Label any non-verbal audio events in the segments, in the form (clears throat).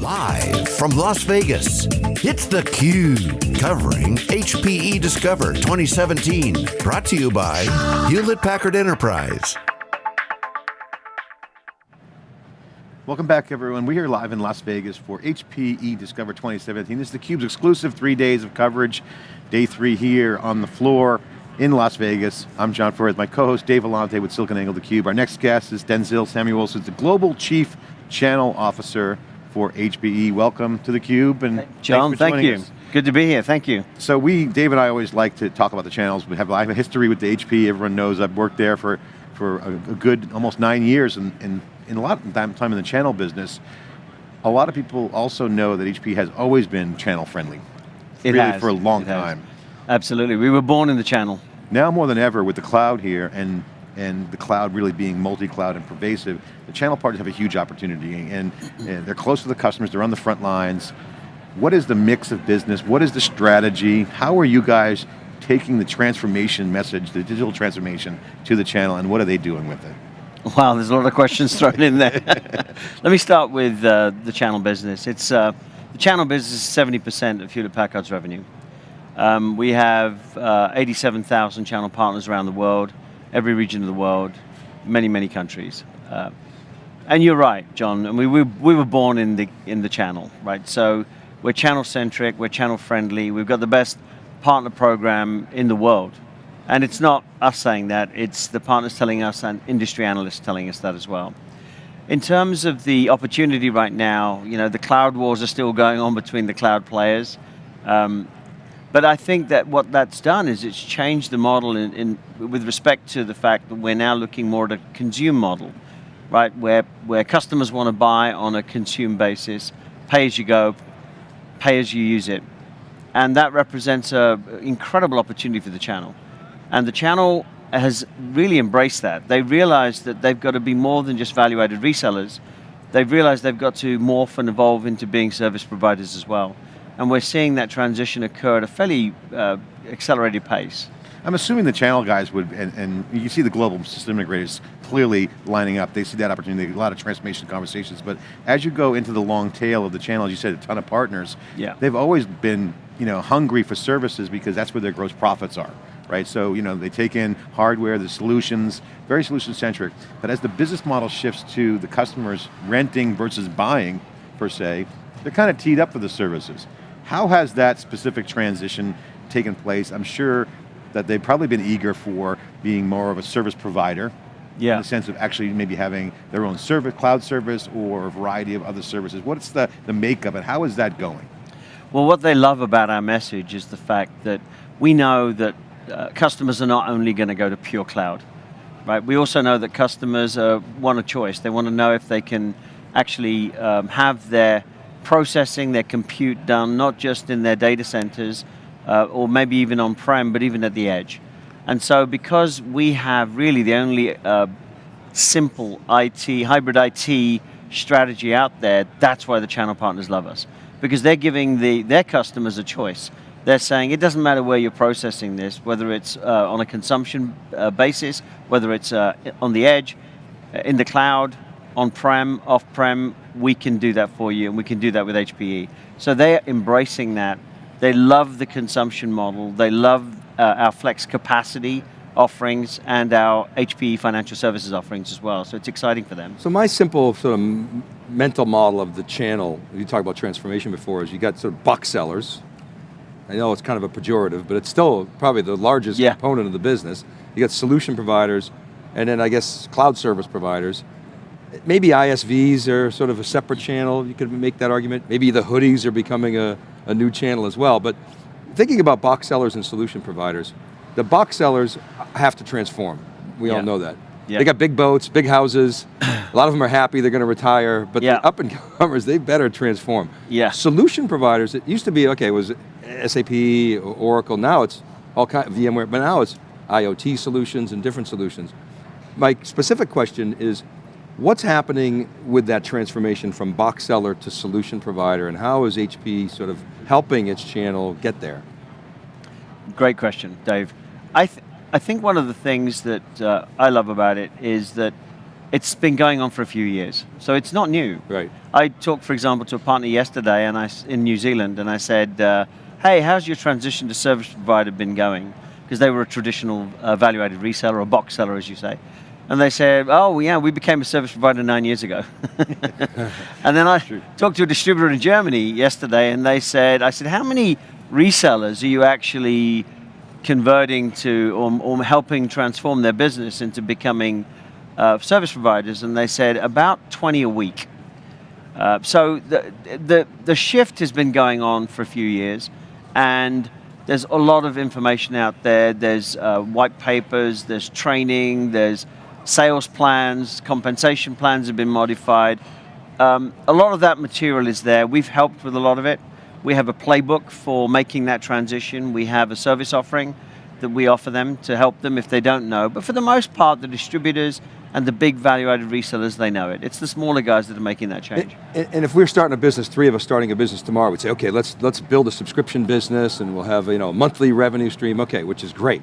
Live from Las Vegas, it's theCUBE, covering HPE Discover 2017. Brought to you by Hewlett Packard Enterprise. Welcome back everyone. We're here live in Las Vegas for HPE Discover 2017. This is theCUBE's exclusive three days of coverage. Day three here on the floor in Las Vegas. I'm John Furrier, my co-host Dave Vellante with SiliconANGLE theCUBE. Our next guest is Denzil Samuelson, the Global Chief Channel Officer for HPE. Welcome to theCUBE and John, thank you. Us. Good to be here, thank you. So we, Dave and I always like to talk about the channels. We have, I have a history with the HP, everyone knows I've worked there for, for a, a good, almost nine years and, and in a lot of time, time in the channel business. A lot of people also know that HP has always been channel friendly. It really has. for a long time. Absolutely, we were born in the channel. Now more than ever with the cloud here and and the cloud really being multi-cloud and pervasive, the channel partners have a huge opportunity and, and, they're close to the customers, they're on the front lines. What is the mix of business? What is the strategy? How are you guys taking the transformation message, the digital transformation to the channel and what are they doing with it? Wow, there's a lot of questions thrown in there. (laughs) Let me start with uh, the channel business. It's uh, The channel business is 70% of Hewlett Packard's revenue. Um, we have uh, 87,000 channel partners around the world every region of the world, many, many countries. Uh, and you're right, John, and we, we, we were born in the, in the channel, right? So we're channel centric, we're channel friendly, we've got the best partner program in the world. And it's not us saying that, it's the partners telling us and industry analysts telling us that as well. In terms of the opportunity right now, you know, the cloud wars are still going on between the cloud players. Um, but I think that what that's done is it's changed the model in, in, with respect to the fact that we're now looking more at a consume model, right? Where, where customers want to buy on a consume basis, pay as you go, pay as you use it. And that represents an incredible opportunity for the channel. And the channel has really embraced that. They realize that they've got to be more than just value-added resellers. They've realized they've got to morph and evolve into being service providers as well and we're seeing that transition occur at a fairly uh, accelerated pace. I'm assuming the channel guys would, and, and, you see the global system integrators clearly lining up, they see that opportunity, a lot of transformation conversations, but as you go into the long tail of the channel, as you said a ton of partners, yeah. they've always been you know, hungry for services because that's where their gross profits are, right? So you know, they take in hardware, the solutions, very solution centric, but as the business model shifts to the customers renting versus buying, per se, they're kind of teed up for the services. How has that specific transition taken place? I'm sure that they've probably been eager for being more of a service provider, yeah. in the sense of actually maybe having their own service, cloud service, or a variety of other services. What's the, the makeup and how is that going? Well, what they love about our message is the fact that we know that uh, customers are not only going to go to pure cloud, right? We also know that customers uh, want a choice. They want to know if they can actually um, have their processing their compute done, not just in their data centers, uh, or maybe even on-prem, but even at the edge. And so because we have really the only uh, simple IT, hybrid IT strategy out there, that's why the channel partners love us. Because they're giving the, their customers a choice. They're saying it doesn't matter where you're processing this, whether it's uh, on a consumption uh, basis, whether it's uh, on the edge, in the cloud, on-prem, off-prem, we can do that for you, and we can do that with HPE. So they're embracing that. They love the consumption model. They love uh, our flex capacity offerings and our HPE financial services offerings as well. So it's exciting for them. So my simple sort of mental model of the channel, you talked about transformation before, is you got sort of box sellers. I know it's kind of a pejorative, but it's still probably the largest yeah. component of the business. You got solution providers, and then I guess cloud service providers, Maybe ISVs are sort of a separate channel, you could make that argument. Maybe the hoodies are becoming a, a new channel as well, but thinking about box sellers and solution providers, the box sellers have to transform. We yeah. all know that. Yeah. They got big boats, big houses, a lot of them are happy they're going to retire, but yeah. the up and comers, they better transform. Yeah. Solution providers, it used to be, okay, it was SAP, Oracle, now it's all kind of VMware, but now it's IoT solutions and different solutions. My specific question is, What's happening with that transformation from box seller to solution provider and how is HP sort of helping its channel get there? Great question, Dave. I, th I think one of the things that uh, I love about it is that It's been going on for a few years, so it's not new. Right. I talked, for example, to a partner yesterday, and I in New Zealand, and I said, uh, "Hey, how's your transition to service provider been going?" Because they were a traditional uh, value-added reseller, a box seller, as you say. And they said, oh yeah, we became a service provider nine years ago. (laughs) and then I talked to a distributor in Germany yesterday and they said, I said, how many resellers are you actually converting to or, or helping transform their business into becoming uh, service providers? And they said, about 20 a week. Uh, so the, the, the shift has been going on for a few years and there's a lot of information out there. There's uh, white papers, there's training, there's sales plans, compensation plans have been modified. Um, a lot of that material is there. We've helped with a lot of it. We have a playbook for making that transition. We have a service offering that we offer them to help them if they don't know. But for the most part, the distributors and the big value-added resellers, they know it. It's the smaller guys that are making that change. And, and, if we're starting a business, three of us starting a business tomorrow, we'd say, okay, let's let's build a subscription business and we'll have you know a monthly revenue stream, okay, which is great.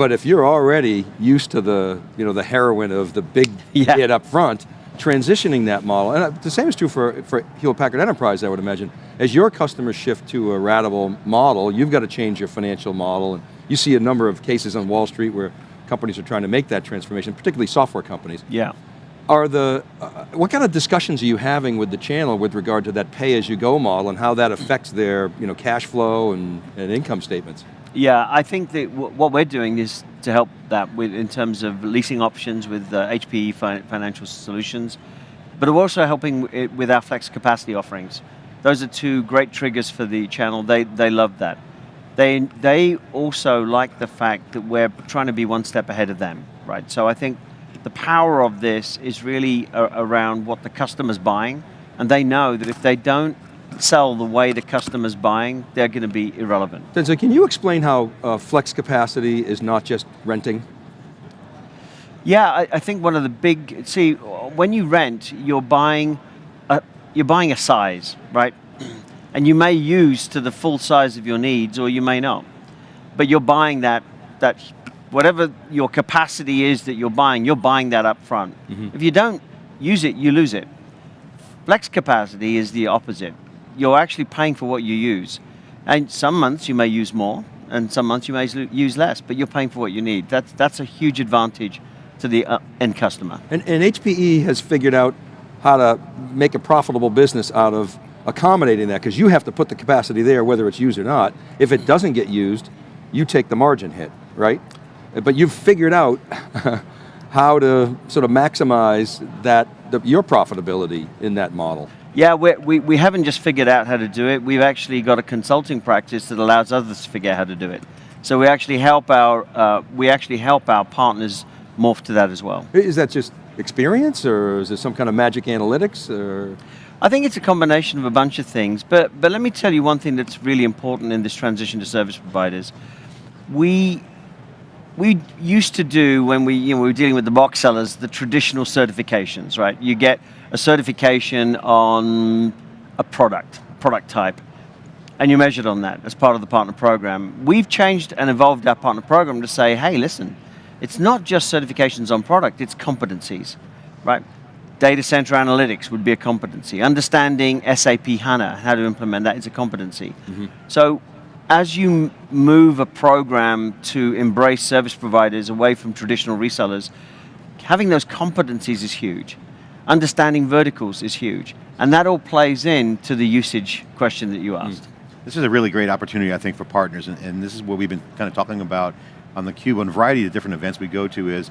But if you're already used to the, you know, the heroin of the big (laughs) yeah. hit up front, transitioning that model, and uh, the same is true for, for Hewlett-Packard Enterprise, I would imagine. As your customers shift to a ratable model, you've got to change your financial model, and you see a number of cases on Wall Street where companies are trying to make that transformation, particularly software companies. Yeah. Are the, uh, what kind of discussions are you having with the channel with regard to that pay-as-you-go model and how that affects their you know, cash flow and, and income statements? Yeah, I think that what we're doing is to help that with, in terms of leasing options with uh, HPE fi Financial Solutions, but we're also helping with our flex capacity offerings. Those are two great triggers for the channel. They, they love that. They, they also like the fact that we're trying to be one step ahead of them, right? So I think the power of this is really around what the customer's buying, and they know that if they don't sell the way the customer's buying, they're going to be irrelevant. So can you explain how uh, flex capacity is not just renting? Yeah, I, I, think one of the big, see, when you rent, you're buying a, you're buying a size, right? (clears throat) And you may use to the full size of your needs or you may not. But you're buying that, that whatever your capacity is that you're buying, you're buying that up front. Mm -hmm. If you don't use it, you lose it. Flex capacity is the opposite you're actually paying for what you use. And some months you may use more, and some months you may use less, but you're paying for what you need. That's, that's a huge advantage to the uh, end customer. And, and HPE has figured out how to make a profitable business out of accommodating that, because you have to put the capacity there whether it's used or not. If it doesn't get used, you take the margin hit, right? But you've figured out (laughs) how to sort of maximize that, the, your profitability in that model. Yeah, we, we haven't just figured out how to do it, we've actually got a consulting practice that allows others to figure out how to do it. So we actually help our, uh, we actually help our partners morph to that as well. Is that just experience or is there some kind of magic analytics or? I think it's a combination of a bunch of things, but, but let me tell you one thing that's really important in this transition to service providers. We, we used to do, when we, you know, we were dealing with the box sellers, the traditional certifications, right? You get a certification on a product, product type, and you're measured on that as part of the partner program. We've changed and evolved our partner program to say, hey, listen, it's not just certifications on product, it's competencies, right? Data center analytics would be a competency. Understanding SAP HANA, how to implement that is a competency. Mm -hmm. So as you move a program to embrace service providers away from traditional resellers, having those competencies is huge understanding verticals is huge. And that all plays into the usage question that you asked. Mm. This is a really great opportunity, I think, for partners, and, and this is what we've been kind of talking about on the Cube, on a variety of different events we go to is,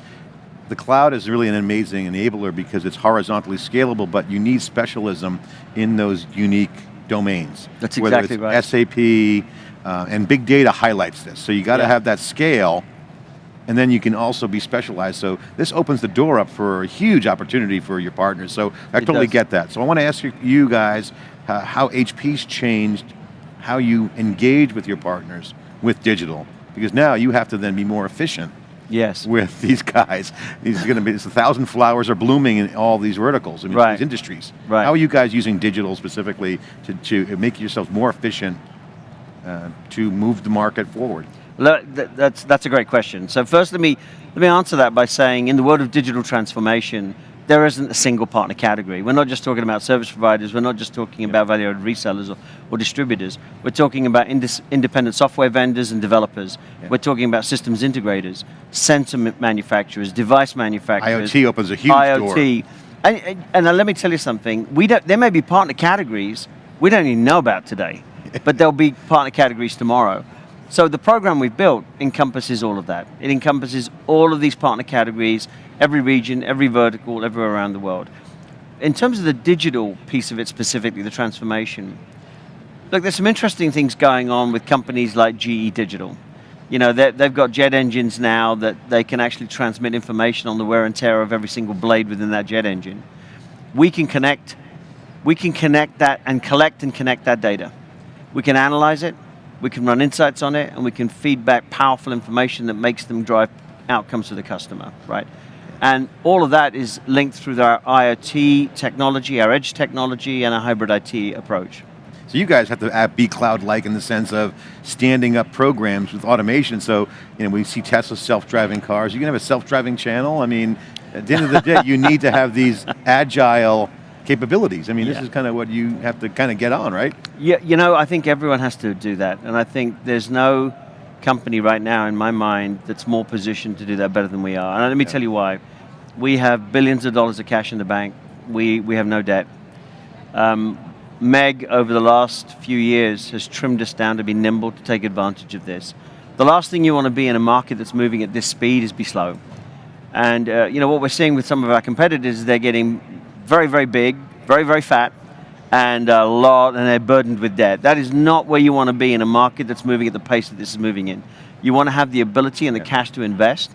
the cloud is really an amazing enabler because it's horizontally scalable, but you need specialism in those unique domains. That's exactly right. SAP, uh, and big data highlights this. So you got to yeah. have that scale and then you can also be specialized. So this opens the door up for a huge opportunity for your partners. So I it totally does. get that. So I want to ask you guys uh, how HP's changed how you engage with your partners with digital, because now you have to then be more efficient yes. with (laughs) these guys. These going to be, it's a thousand flowers are blooming in all these verticals, I mean, right. these industries. Right. How are you guys using digital specifically to, to make yourselves more efficient uh, to move the market forward? That's, that's a great question. So first let me, let me answer that by saying in the world of digital transformation, there isn't a single partner category. We're not just talking about service providers, we're not just talking about value-added resellers or, or, distributors. We're talking about independent software vendors and developers. Yeah. We're talking about systems integrators, sensor manufacturers, device manufacturers. IoT opens a huge IoT. door. And, and, and let me tell you something, we don't, there may be partner categories we don't even know about today, (laughs) but there'll be partner categories tomorrow. So the program we've built encompasses all of that. It encompasses all of these partner categories, every region, every vertical, everywhere around the world. In terms of the digital piece of it specifically, the transformation, look, there's some interesting things going on with companies like GE Digital. You know, they've got jet engines now that they can actually transmit information on the wear and tear of every single blade within that jet engine. We can connect, we can connect that and collect and connect that data. We can analyze it, we can run insights on it, and we can feed back powerful information that makes them drive outcomes to the customer, right? And all of that is linked through our IoT technology, our edge technology, and our hybrid IT approach. So you guys have to be cloud-like in the sense of standing up programs with automation. So you know, we see Tesla self-driving cars. You can have a self-driving channel. I mean, at the end of the day, you need to have these (laughs) agile capabilities. I mean, yeah. this is kind of what you have to kind of get on, right? Yeah, you know, I think everyone has to do that. And I think there's no company right now in my mind that's more positioned to do that better than we are. And let me yeah. tell you why. We have billions of dollars of cash in the bank. We, we have no debt. Um, Meg, over the last few years, has trimmed us down to be nimble to take advantage of this. The last thing you want to be in a market that's moving at this speed is be slow. And uh, you know what we're seeing with some of our competitors is they're getting very, very big, very, very fat, and a lot, and they're burdened with debt. That is not where you want to be in a market that's moving at the pace that this is moving in. You want to have the ability and the yeah. cash to invest,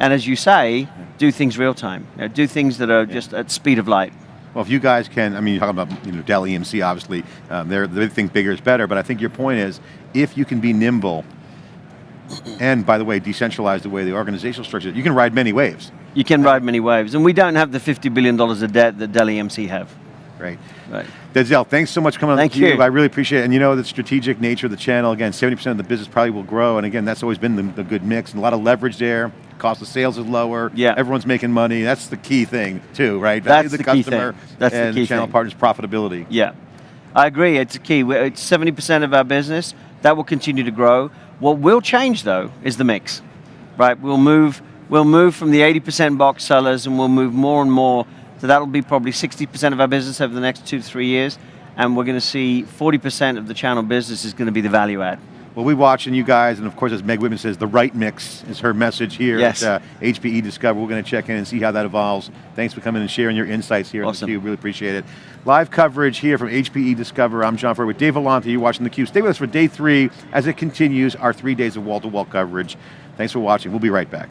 and as you say, do things real time. You know, do things that are yeah. just at speed of light. Well, if you guys can, I mean, you're talking about you know, Dell EMC, obviously, um, they're, they think bigger is better, but I think your point is, if you can be nimble, and by the way, decentralize the way the organizational structure, you can ride many waves. You can ride many waves, and we don't have the $50 billion of debt that Dell EMC have. Right. Right. Denzil, thanks so much for coming Thank on you. I really appreciate it. And you know the strategic nature of the channel, again, 70% of the business probably will grow, and again, that's always been the, the good mix, and a lot of leverage there, cost of sales is lower, yeah. everyone's making money, that's the key thing too, right? Value that's the, the customer That's and the, the channel thing. partners profitability. Yeah, I agree, it's a key. It's 70% of our business, that will continue to grow. What will change though is the mix, right? We'll move, we'll move from the 80% box sellers and we'll move more and more, so that'll be probably 60% of our business over the next two to three years, and we're going to see 40% of the channel business is going to be the value add. Well, we watching you guys, and of course, as Meg Whitman says, the right mix is her message here yes. at uh, HPE Discover. We're going to check in and see how that evolves. Thanks for coming and sharing your insights here awesome. on theCUBE, really appreciate it. Live coverage here from HPE Discover. I'm John Furrier with Dave Vellante, you're watching theCUBE. Stay with us for day three as it continues our three days of wall-to-wall -wall coverage. Thanks for watching, we'll be right back.